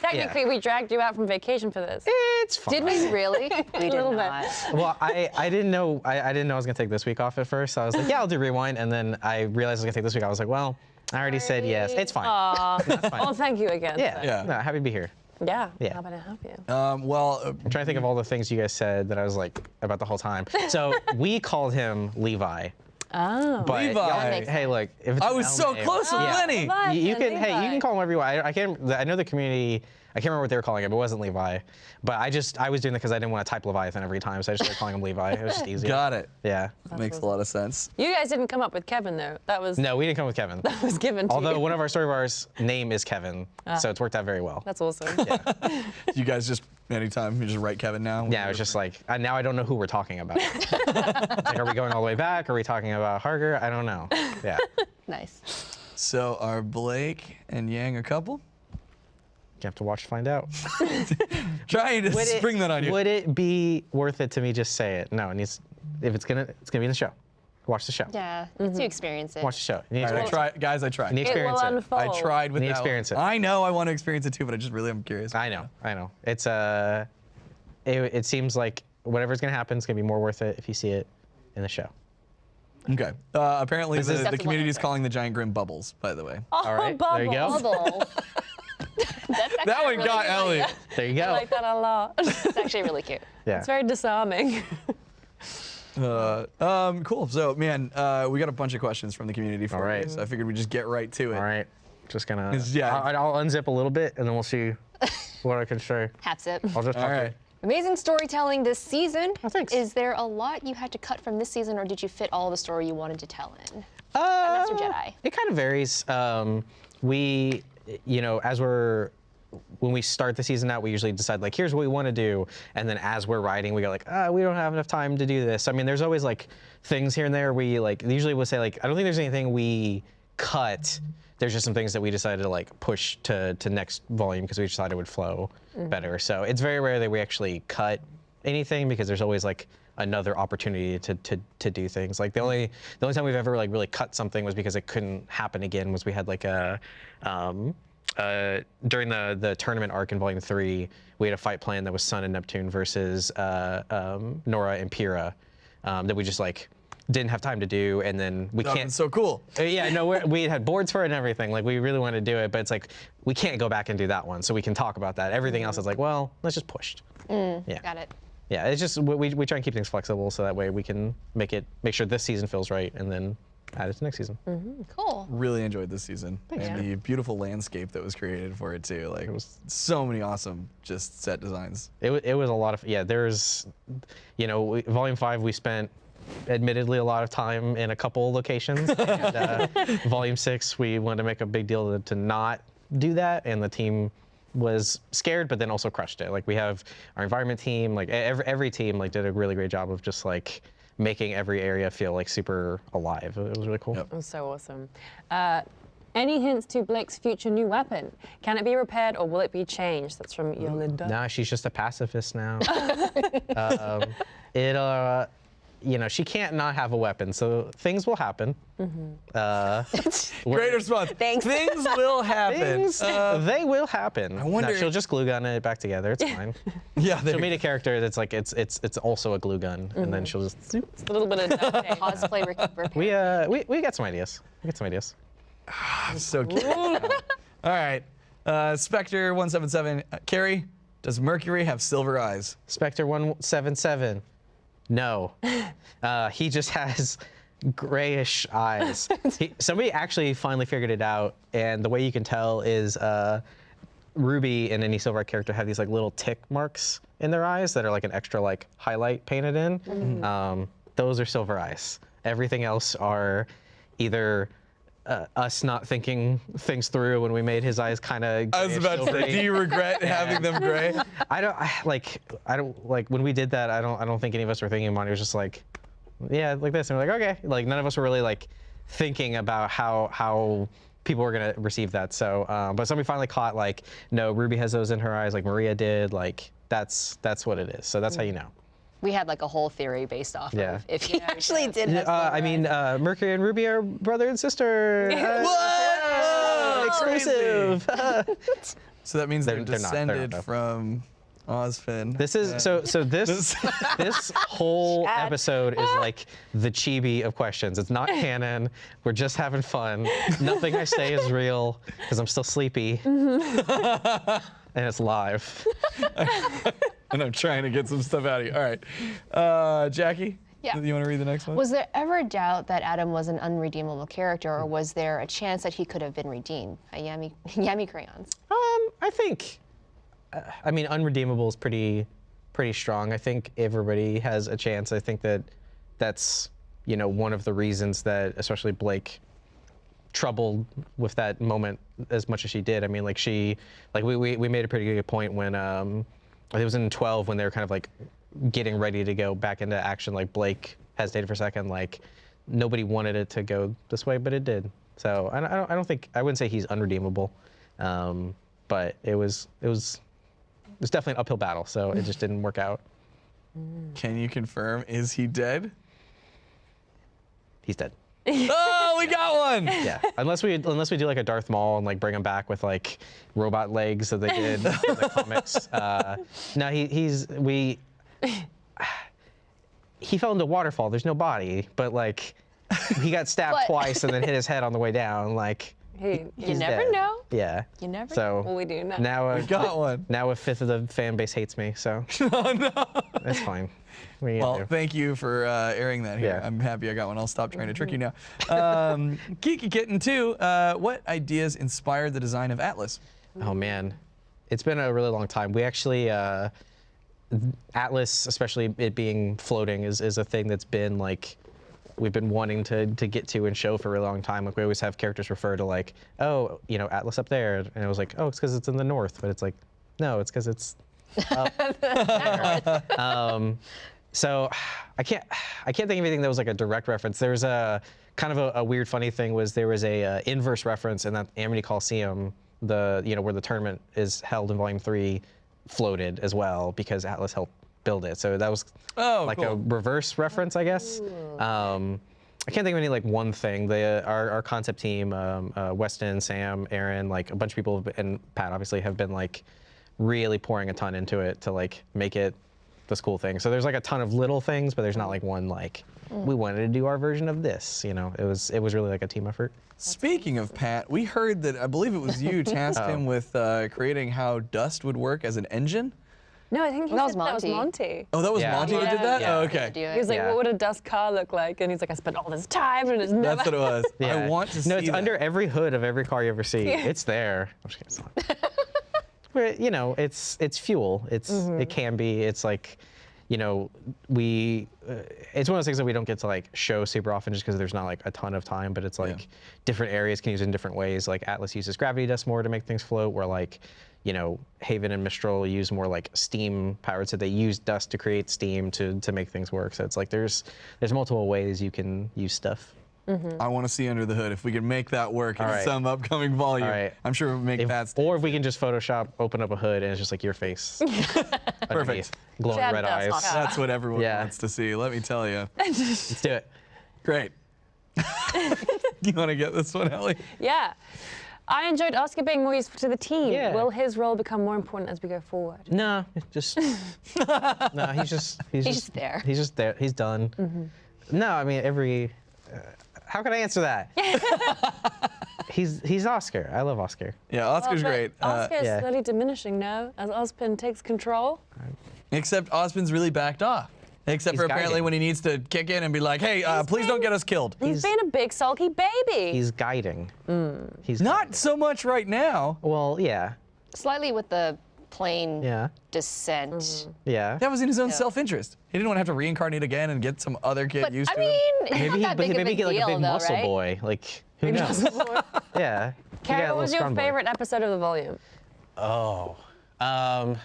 Technically, we dragged you out from vacation for this. It's fine. Did we really? [laughs] We did little bit. Well, I, I didn't know I, I didn't know I was gonna take this week off at first. So I was like, yeah, I'll do rewind, and then I realized I was gonna take this week. I was like, well, I already said yes. It's fine. Aw. [laughs] That's fine. Well, thank you again. yeah, Yeah. No, happy to be here. Yeah. Yeah. How about I help you? Um, well, uh, I'm trying to think of all the things you guys said that I was like about the whole time. So we called him Levi. Oh. But Levi. y'all- That makes hey, look, if it's I was L so name- close with Yeah. Lenny. Levi. You, you and can, hey, you can call him whatever you want. I, I can't. I know the community. I can't remember what they were calling it, but it wasn't Levi. But I just, I was doing it because I didn't want to type Leviathan every time, so I just started calling him Levi. It was just [laughs] easier. got it. Yeah. That Makes a lot of sense. You guys didn't come up with Kevin though. That was No, we didn't come up with Kevin. [laughs] That was given to Although you. one of our story bars name is Kevin, so ah. it's worked out very well. That's awesome. Yeah. [laughs] You guys just, anytime, you just write Kevin now? Yeah, it was just like I, now I don't know who we're talking about. [laughs] like, are we going all the way back? Are we talking about Harger? I don't know. Yeah, [laughs] Nice. So are Blake and Yang a couple? you have to watch to find out. [laughs] Trying to Would it- spring that on you. Would it be worth it to me just say it? No, it needs. If it's gonna, it's gonna be in the show. Watch the show. Yeah, it's you experience it. Watch the show. You need to All right, I experience tried, guys. I tried. it. You need to It will it. unfold. I tried with You need that experience one. it. I know I want to experience it too, but I just really am curious. I know. I know. It's uh, it, it seems like whatever's gonna happen is gonna be more worth it if you see it in the show. Okay. Uh, apparently, This the, the That's the one community is calling the giant grim bubbles. By the way. Oh, All right, there you go. Bubble. [laughs] That's that one really got good Ellie. idea. There you go. I like that a lot. It's actually really cute. Yeah. It's very disarming. [laughs] Uh, um, cool. So, man, uh, we got a bunch of questions from the community for All right. you, so I figured we'd just get right to it. All right. Just gonna. Yeah. I'll, I'll unzip a little bit and then we'll see [laughs] what I can show. Hat sip. I'll just All talk to. Amazing storytelling this season. Oh, thanks. Is there a lot you had to cut from this season, or did you fit all the story you wanted to tell in? Uh, Master Jedi. It kind of varies. Um, we, you know, as we're when we start the season out, we usually decide like, here's what we want to do, and then as we're writing, we go like, ah, we don't have enough time to do this. I mean, there's always like things here and there. We like usually we'll say like, I don't think there's anything we cut. There's just some things that we decided to like push to to next volume because we decided it would flow better. So it's very rare that we actually cut anything because there's always like another opportunity to, to, to do things. Like the only the only time we've ever like really cut something was because it couldn't happen again was we had like a um, uh, during the the tournament arc in Volume Three, we had a fight plan that was Sun and Neptune versus uh, um, Nora and Pyrrha um, that we just like didn't have time to do, and then we That can't. was so cool. Uh, yeah, no, we're, we had boards for it and everything. Like we really wanted to do it, but it's like we can't go back and do that one, so we can talk about that. Everything else is like, well, let's just push. yeah. Got it. Yeah, it's just we, we we try and keep things flexible so that way we can make it make sure this season feels right and then add it to next season. Cool. Really enjoyed this season Thanks. and the beautiful landscape that was created for it too. Like it was so many awesome just set designs. It, wa- it was a lot of yeah. There's, you know, we, volume five we spent, admittedly, a lot of time in a couple locations. [laughs] and, uh, volume six we wanted to make a big deal to, to not do that, and the team was scared, but then also crushed it. Like we have our environment team, like e- every every team like did a really great job of just like making every area feel like super alive. It was really cool. Yep. It was so awesome. Uh, any hints to Blake's future new weapon? Can it be repaired or will it be changed? That's from Yolinda. Nah, she's just a pacifist now. [laughs] um, it, uh, you know, she can't not have a weapon, so things will happen. Uh, [laughs] Great response. Thanks. Things will happen. things, Uh, they will happen. I wonder- she'll just glue gun it back together. It's [laughs] fine. yeah, She'll meet a character that's like it's it's it's also a glue gun, and then she'll just. zoop. A little bit of duct tape. Cosplay [laughs] re- We uh we, we got some ideas. We got some ideas. so cute. All right. Uh, Spectre 177. Uh, Kerry, does Mercury have silver eyes? Spectre one seven seven. No, uh, he just [laughs] has grayish eyes. He, [laughs] somebody actually finally figured it out, and the way you can tell is uh, Ruby and any Silver character have these like little tick marks in their eyes that are like an extra like highlight painted in. Um, those are Silver eyes. Everything else are either uh, us not thinking things through when we made his eyes kind of. I was about to say, do you regret [laughs] having them gray? I don't I, like. I don't like when we did that. I don't. I don't think any of us were thinking about it. It was just like, yeah, like this, and we're like, okay. Like none of us were really like thinking about how how people were gonna receive that. So, um, but somebody finally caught like, no, Ruby has those in her eyes, like Maria did. Like that's that's what it is. So that's how you know. We had like a whole theory based off Yeah. of if he actually did. have Uh, I mean, uh, Mercury and Ruby are brother and sister. [laughs] Uh, [laughs] Whoa! exclusive. [laughs] So that means they're, They're- they're not, they're descended from Ozpin. This is so so this this whole episode is like the chibi of questions. It's not canon. We're just having fun. Nothing I say is real because I'm still sleepy. and it's live. And I'm trying to get some stuff out of you. All right. Uh, Jackie? Yeah. You want to read the next one? Was there ever a doubt that Adam was an unredeemable character, or was there a chance that he could have been redeemed by Yami, [laughs] Yami crayons? Um, I think uh, I mean unredeemable is pretty pretty strong. I think everybody has a chance. I think that that's you know one of the reasons that especially Blake troubled with that moment as much as she did. I mean, like she, like we, we, we made a pretty good point when um, it was in 12 when they were kind of like getting ready to go back into action. Like Blake hesitated for a second. Like nobody wanted it to go this way, but it did. So I don't, I don't, I don't think I wouldn't say he's unredeemable, um, but it was it was it was definitely an uphill battle. So it just didn't work out. Can you confirm? Is he dead? He's dead. oh, [laughs] we got one. Yeah, [laughs] unless we unless we do like a Darth Maul and like bring him back with like robot legs that they did in the comics. [laughs] Uh, no, he he's we. [sighs] He fell into a waterfall. There's no body, but like he got stabbed But- twice and then hit his head on the way down. Like He, You he's never dead. know. Yeah. You never So well, we do know. now a, Got one. now a fifth of the fan base hates me. So [laughs] oh, no. that's fine. [laughs] What Well, do? thank you for uh, airing that here. Yeah. I'm happy I got one. I'll stop trying to trick you now. Um, [laughs] Geeky Kitten 2, uh, what ideas inspired the design of Atlas? Oh man, it's been a really long time. We actually uh, Atlas, especially it being floating, is is a thing that's been like we've been wanting to to get to and show for a really long time. Like we always have characters refer to like, oh, you know, Atlas up there, and it was like, oh, it's because it's in the north, but it's like, no, it's because it's there. [laughs] Um, so I can't I can't think of anything that was like a direct reference. There was a kind of a, a weird funny thing was there was a uh, inverse reference in that Amity Coliseum, the you know where the tournament is held in Volume Three, floated as well because Atlas helped build it. So that was Oh, like cool. a reverse reference, I guess. Um, I can't think of any like one thing. The our, our concept team, um, uh, Weston, Sam, Aaron, like a bunch of people, have been, and Pat obviously have been like really pouring a ton into it to like make it this cool thing. So there's like a ton of little things, but there's not like one like we wanted to do our version of this. You know, it was it was really like a team effort. Speaking of Pat, we heard that I believe it was you [laughs] tasked Oh. him with uh, creating how dust would work as an engine. No, I think he That was that was Monty. Monty. Oh, that was Yeah. Monty that did that. Yeah. Oh, okay. He was like, Yeah. what would a dust car look like? And he's like, I spent all this time and it's never. That's what it was. [laughs] I want to see No, it's that. under every hood of every car you ever see. [laughs] It's there. You know, it's it's fuel. It's it can be. It's like, you know, we. Uh, it's one of those things that we don't get to like show super often, just because there's not like a ton of time. But it's like different areas can use it in different ways. Like Atlas uses gravity dust more to make things float, where like. You know, Haven and Mistral use more like steam powered, so they use dust to create steam to, to make things work. So it's like there's there's multiple ways you can use stuff. I want to see under the hood if we can make that work in All right. some upcoming volume. All right. I'm sure we'll make If- that. or if we can just Photoshop, open up a hood, and it's just like your face. [laughs] Perfect. Glowing Chad red eyes. not That's what everyone Yeah. wants to see. Let me tell you. [laughs] Let's do it. Great. [laughs] you want to get this one, Ellie? Yeah. I enjoyed Oscar being more useful to the team. Yeah. Will his role become more important as we go forward? No, just no. He's just he's, He's just there. He's just there. He's done. No, I mean every. Uh, how can I answer that? [laughs] he's he's Oscar. I love Oscar. Yeah, Oscar's Well, but great. Uh, Oscar is yeah. slowly diminishing now as Ozpin takes control. except Ozpin's really backed off. Except He's for apparently guiding. when he needs to kick in and be like, hey, uh, He's please don't get us killed. He's, he's been a big sulky baby. He's guiding. He's Not guiding. so much right now. Well, yeah, Slightly with the plane yeah, descent. yeah. That was in his own self-interest. He didn't want to have to reincarnate again and get some other kid But used I to him. mean, it's Maybe he, that but maybe he get like a big though, muscle right? boy. Like who knows? [laughs] yeah. He Kerry, what was your strong boy. favorite episode of the volume? Oh. Um,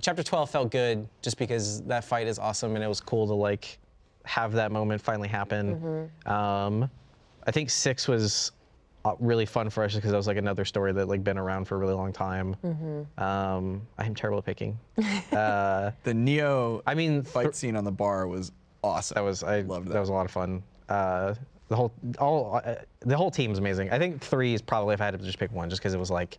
chapter 12 felt good just because that fight is awesome and it was cool to like. have that moment finally happen. Um, I think six was really fun for us because that was like another story that like been around for a really long time. Um, I'm terrible at picking. [laughs] uh, The Neo I mean, fight th- scene on the bar was awesome. that was I Loved that. that. was a lot of fun. Uh, the whole all uh, the whole team's amazing. I think three is probably if I had to just pick one, just because it was like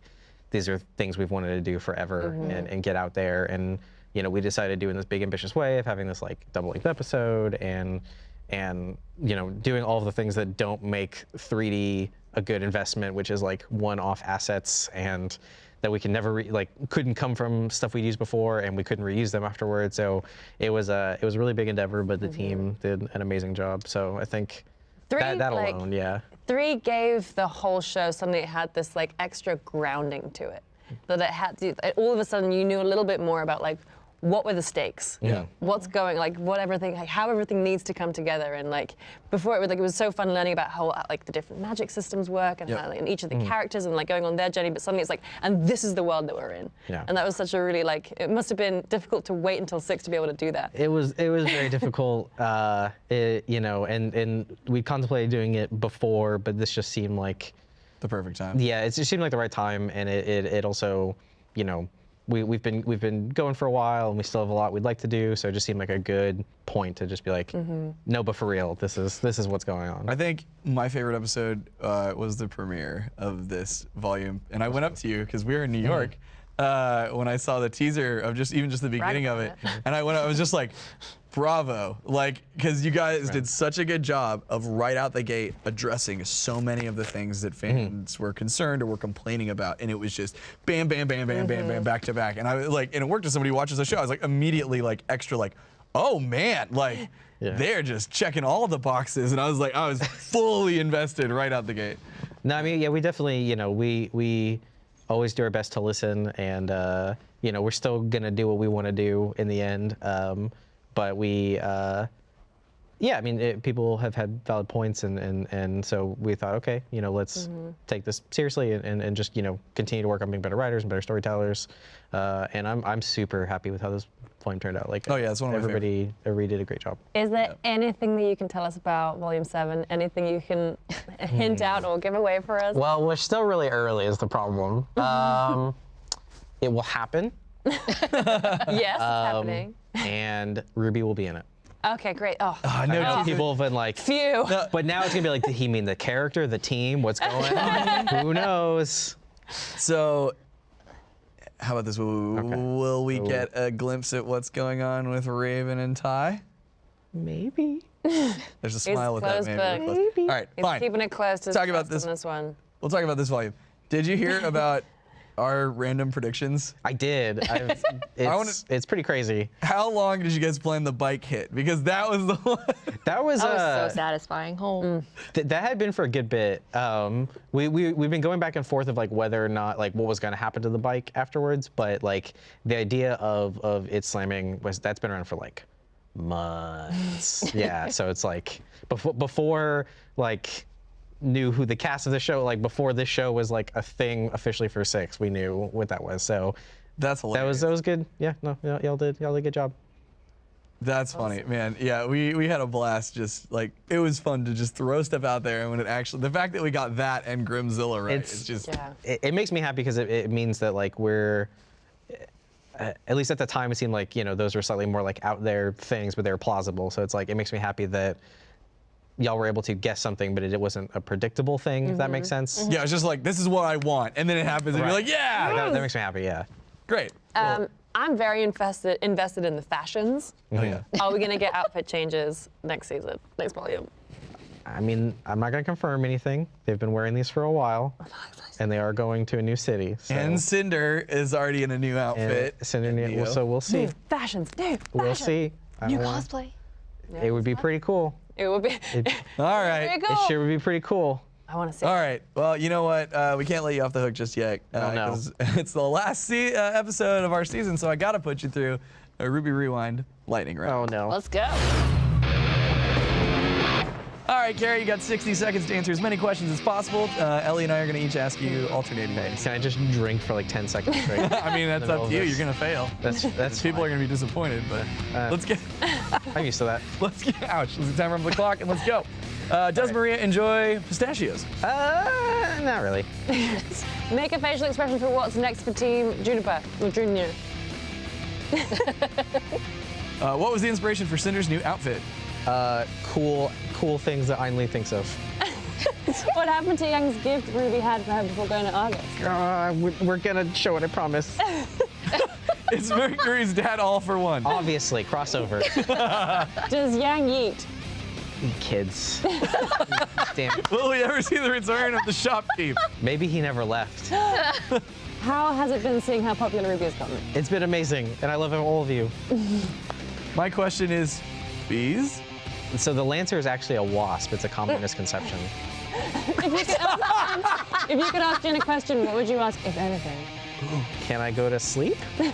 these are things we've wanted to do forever and, and get out there. And you know, we decided to do in this big ambitious way of having this like double length episode and and you know doing all of the things that don't make 3D a good investment, which is like one-off assets and that we can never re- like couldn't come from stuff we'd used before and we couldn't reuse them afterwards. So it was a it was a really big endeavor, but the team mm-hmm. did an amazing job. So I think Three, that, that like- alone, yeah. Three gave the whole show something that had this like extra grounding to it. Hmm. That it had to, all of a sudden you knew a little bit more about like what were the stakes? Yeah. What's going like what everything like how everything needs to come together and like before it was like it was so fun learning about how like the different magic systems work and Yep. how like, and each of the characters and like going on their journey but suddenly it's like and this is the world that we're in. Yeah. And that was such a really like it must have been difficult to wait until six to be able to do that. It was it was [laughs] very difficult, uh, it, you know, and and we contemplated doing it before, but this just seemed like the perfect time. yeah, it just seemed like the right time, and it it, it also, you know, we we've been we've been going for a while, and we still have a lot we'd like to do, so it just seemed like a good point to just be like, no, but for real, this is this is what's going on. I think my favorite episode uh, was the premiere of this volume, and I went up to you because we were in New York uh, when I saw the teaser of just even just the beginning of it, about and I went. I was just like, "Bravo!" Like because you guys did such a good job of right out the gate addressing so many of the things that fans were concerned or were complaining about, and it was just bam, bam, bam, bam, bam, bam, back to back, and I like, and it worked as somebody who watches the show. I was like immediately like extra like, "Oh man!" Like. [gasps] Yeah. They're just checking all the boxes, and I was like, I was [laughs] fully invested right out the gate. No, I mean, yeah, we definitely, you know, we we always do our best to listen, and uh, you know, we're still gonna do what we want to do in the end. Um, but we, uh, yeah, I mean, it, people have had valid points, and and and so we thought, okay, you know, let's take this seriously and, and and just you know continue to work on being better writers and better storytellers. Uh, and I'm I'm super happy with how this volume turned out. Like, Oh, yeah, it's one of my favorite. everybody everybody did a great job. Is there anything that you can tell us about Volume 7? Anything you can [laughs] hint out or give away for us? Well, we're still really early is the problem. Um, it will happen. [laughs] yes, it's Um, happening. And Ruby will be in it. Okay, great. Oh, I I know know people have been like, phew. but now it's gonna be like, did he mean the character, the team, what's going [laughs] on? Who knows? So, how about this? Will, Okay. will we Ooh. get a glimpse at what's going on with Raven and Tai? Maybe. [laughs] There's a smile with that, closed maybe. book. Close- All right, He's fine. keeping it close to Talk about this. on this one. We'll talk about this volume. Did you hear about [laughs] our random predictions? I did. I've, [laughs] it's, wanna- it's pretty crazy. How long did you guys plan the bike hit? Because that was the [laughs] one. That was, That was uh, so satisfying. Oh. Th- that had been for a good bit. Um, we, we, we've been going back and forth of like whether or not like what was going to happen to the bike afterwards, but like the idea of, of it slamming was that's been around for like months. [laughs] yeah, so it's like before, before like knew who the cast of the show, like before this show was like a thing officially for six, we knew what that was. So That's that was that was good. Yeah, no, y'all y'all did y'all did a good job. That's funny, man. Yeah, we we had a blast. Just like it was fun to just throw stuff out there, and when it actually, the fact that we got that and Grimzilla right, It's- it's, just Yeah. it, it makes me happy because it, it means that like we're uh, at least at the time it seemed like you know those were slightly more like out there things but they're plausible so it's like it makes me happy that y'all were able to guess something but it, it wasn't a predictable thing if that makes sense yeah. It's just like this is what I want, and then it happens, and you're like, yeah, that, that makes me happy yeah great. Um, I'm very invested invested in the fashions. oh yeah. Are we gonna get outfit changes next season, next volume? i mean i'm not going to confirm anything they've been wearing these for a while and they are going to a new city so And Cinder is already in a new and outfit. Cinder- Neo. so we'll see Fashions, dude. we'll see I New don't wanna- cosplay. it would be pretty cool It would be [laughs] All very right. cool. it sure would be pretty cool I want to see. All right. Well, you know what? Uh, we can't let you off the hook just yet. Uh, Oh, no. 'cause [laughs] It's the last se- uh, episode of our season, so I gotta put you through a RWBY Rewind lightning round. oh no Let's go. All right, Kerry, you got 60 seconds to answer as many questions as possible. Uh, Ellie and I are gonna each ask you alternating ways. Can I just drink for like 10 seconds straight? [laughs] I mean, that's up to you. of You're gonna fail. That's that's [laughs] People fine. are gonna be disappointed, but Uh, let's get [laughs] I'm used to that. let's get ouch. Let's get time on the clock and let's go. Uh, does Maria enjoy pistachios? Uh, not really. Make a facial expression for what's next for Team JNPR or Junior. Uh, what was the inspiration for Cinder's new outfit? Uh, cool, cool things that Ainley thinks of. [laughs] What happened to Yang's gift Ruby had for her before going to Argus? Uh, we're, we're gonna show it, I promise. [laughs] It's Mercury's dad all for one. Obviously, crossover. [laughs] Does Yang eat? Kids. Damn. Will we ever see the return of the shopkeep? Maybe he never left. How has it been seeing how popular RWBY has gotten? It's been amazing, and I love all of you. My question is, bees? So the Lancer is actually a wasp. It's a common [laughs] misconception. If you could ask, if you could ask Jinn a question, what would you ask, if anything? [gasps] Can I go to sleep? [laughs]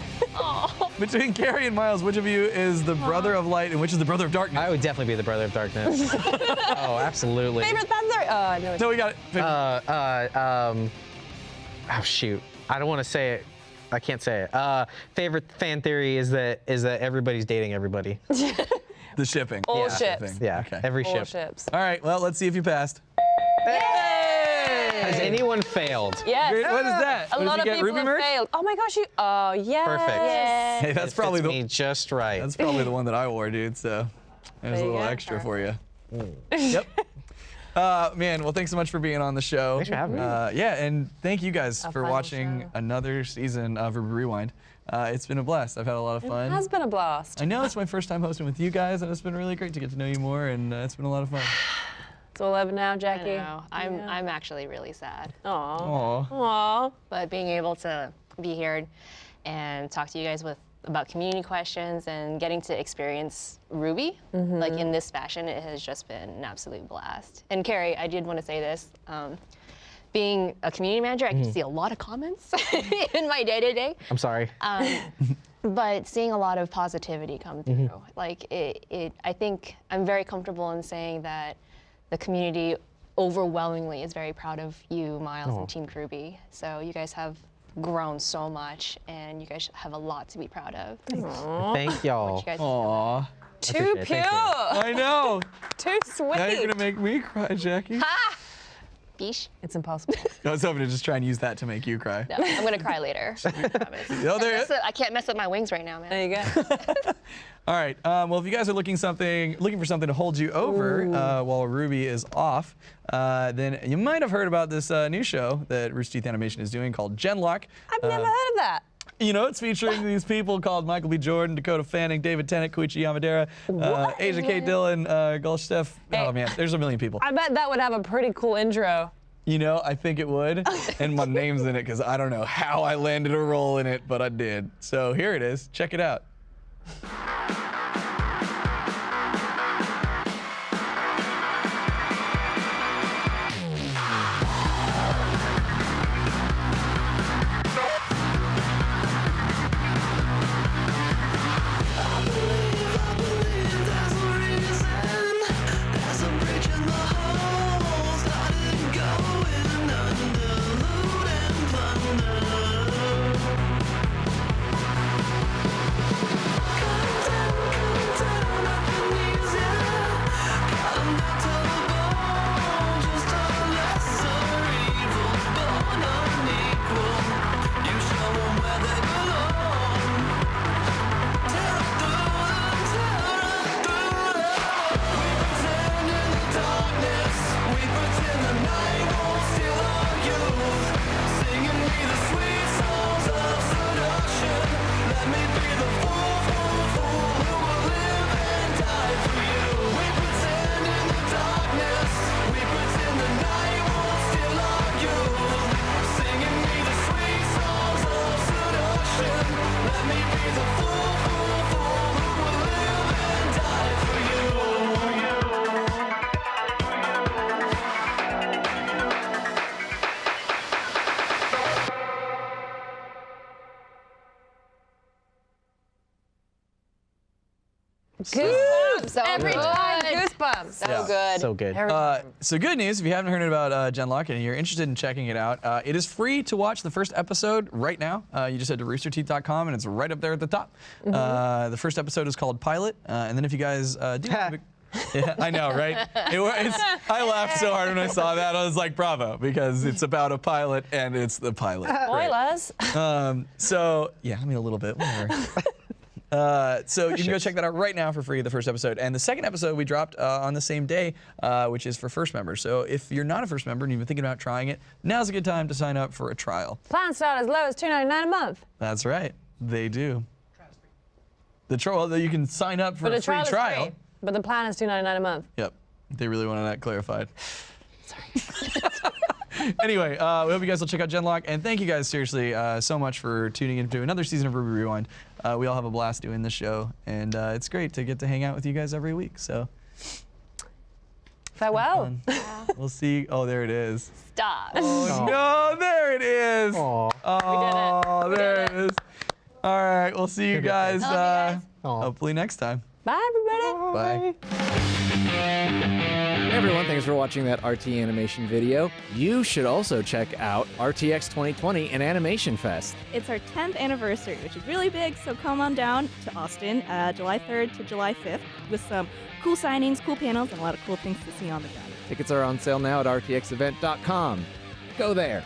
[laughs] Between Kerry and Miles, which of you is the brother of light and which is the brother of darkness? I would definitely be the brother of darkness. oh, absolutely. Favorite thunder? Oh, no. no, we got it. Uh, uh, um, oh shoot, I don't want to say it. I can't say it. Uh, favorite fan theory is that is that everybody's dating everybody. The shipping. All Yeah, ships. shipping. Yeah, Okay. every All ship. ships. All right. Well, let's see if you passed. Has anyone failed? Yes. What is that? A Did lot of people Ruby have merch? failed. Oh my gosh, you. Oh, yes. Perfect. Hey, It that's probably fits the me just right. that's probably the one that I wore, dude. So there's a There you little go. extra for you. [laughs] yep. Uh, man, well, thanks so much for being on the show. Thanks for having me. Uh, yeah, and thank you guys Our for watching show. another season of RWBY Rewind. Uh, it's been a blast. I've had a lot of fun. It has been a blast. I know it's my first time hosting with you guys, and it's been really great to get to know you more, and uh, it's been a lot of fun. [sighs] It's all over now, I Jackie. know. I'm I'm actually really sad. Aw. Aw. Aw. But being able to be here and talk to you guys with about community questions and getting to experience RWBY like in this fashion, it has just been an absolute blast. And Kerry, I did want to say this. Um, being a community manager, I can see a lot of comments [laughs] in my day to day. I'm sorry. Um, [laughs] but seeing a lot of positivity come through, like it, it, I think I'm very comfortable in saying that the community overwhelmingly is very proud of you, Miles, and Team Ruby. So you guys have grown so much, and you guys have a lot to be proud of. Thank y'all. You guys Aw. Too appreciate it. pure. I know. [laughs] Too sweet. now you're gonna make me cry, Jackie. Bish. It's impossible. [laughs] I was hoping to just try and use that to make you cry. No, I'm gonna cry later. [laughs] I promise. [laughs] Oh, there it up- I can't mess up my wings right now, man. there you go. All right. Um, well, if you guys are looking something, looking for something to hold you over uh, while RWBY is off, uh, then you might have heard about this uh, new show that Rooster Teeth Animation is doing called Genlock. I've never heard of that. You know, it's featuring these people called Michael B. Jordan, Dakota Fanning, David Tennant, Koichi Yamadera, uh, Asia K. Dillon, uh. Hey. Oh man, there's a million people. I bet that would have a pretty cool intro. You know, I think it would, [laughs] and my name's in it because I don't know how I landed a role in it, but I did. So here it is. Check it out. Goosebumps. So Every good. time, goosebumps. So Yeah. good. So good. Uh, so good news, if you haven't heard about uh, Genlock and you're interested in checking it out, uh, it is free to watch the first episode right now. Uh, you just head to roosterteeth.com and it's right up there at the top. Uh, the first episode is called Pilot, uh, and then if you guys uh, do. yeah, I know, right? It, wa- I laughed so hard when I saw that. I was like, "Bravo!" Because it's about a pilot, and it's the pilot. [laughs] Great. Spoilers. Um, so yeah, I mean a little bit, whatever. [laughs] Uh, so you can go check that out right now for free, the first episode. And the second episode we dropped uh, on the same day, uh, which is for first members. So if you're not a first member and you've been thinking about trying it, now's a good time to sign up for a trial. Plans start as low as $2.99 a month. That's right, they do. The trial, well, you can sign up for But a the free trial is trial. free. But the plan is $2.99 a month. Yep, they really wanted that clarified. [laughs] anyway, uh, we hope you guys will check out Genlock, and thank you guys seriously uh, so much for tuning in to another season of RWBY Rewind. Uh, we all have a blast doing this show, and uh, it's great to get to hang out with you guys every week. So Farewell. fun. we'll see. Oh, there it is. Stop. Oh, no, there it is. Aw. Oh, there it is. All right, we'll see you guys, you uh, guys. Aw. hopefully next time. Bye, everybody. Bye. Hey everyone, thanks for watching that RT animation video. You should also check out RTX 2020 and Animation Fest. It's our 10th anniversary, which is really big, so come on down to Austin uh, July 3rd to July 5th with some cool signings, cool panels, and a lot of cool things to see on the ground. Tickets are on sale now at rtxevent.com. Go there.